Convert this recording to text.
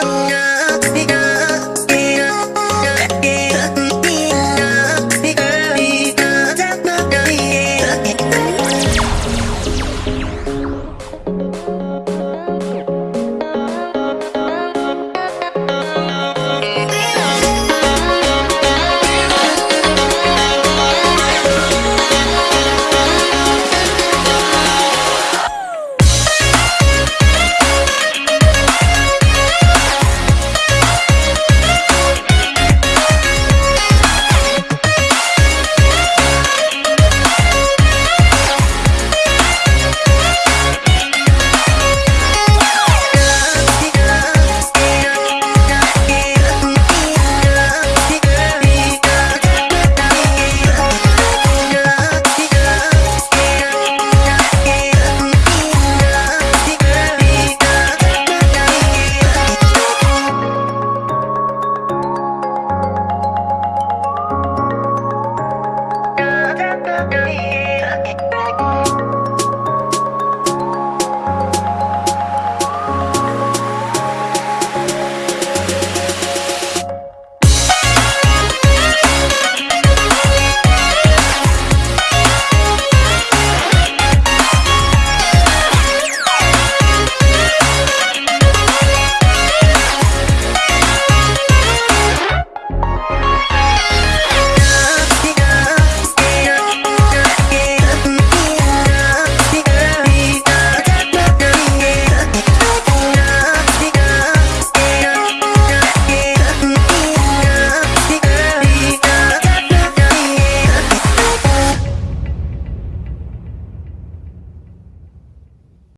up, up, up.